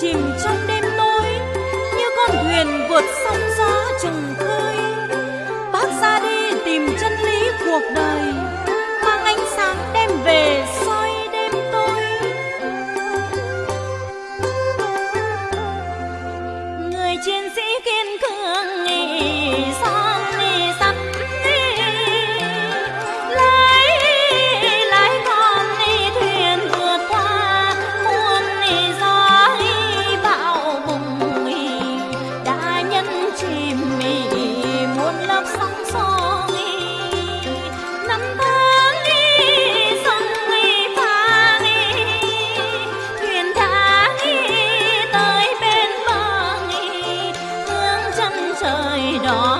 Chìm da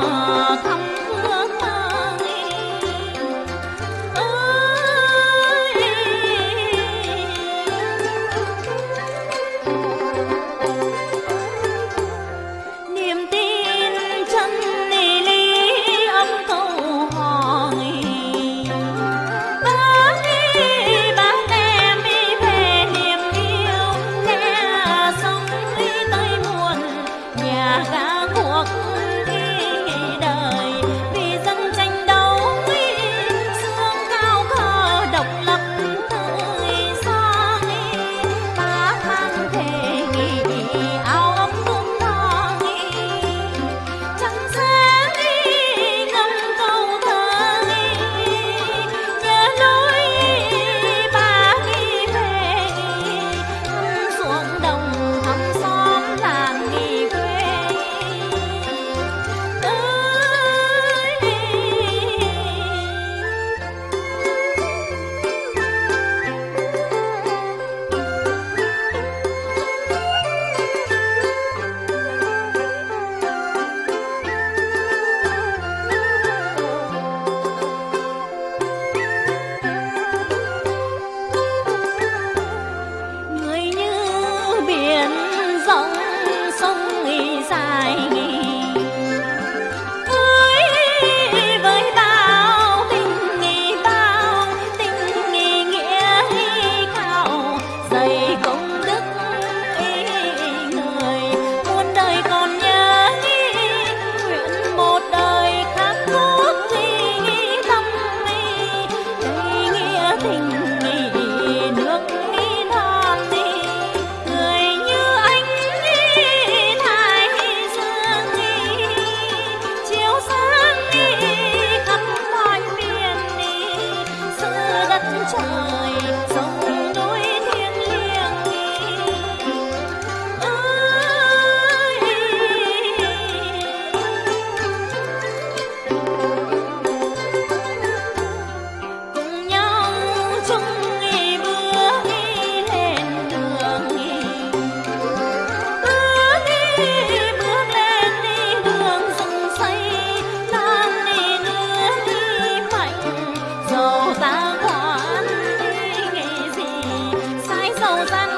usan